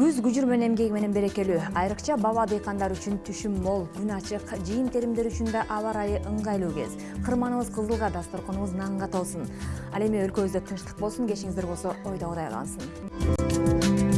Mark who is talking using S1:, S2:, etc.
S1: күз күжүрмөн эмгеги менен берекелүү айрыкча баба дыйкандар үчүн түшүм мол күн ачык жыйын теримдер үчүн да аба ырайы ыңгайлуу кез кырманыбыз кызылга дасторконубуз нанга толсун ал эми өлкөбүздө тынчтык болсун кечиңиздер болсо ойдогудай калсын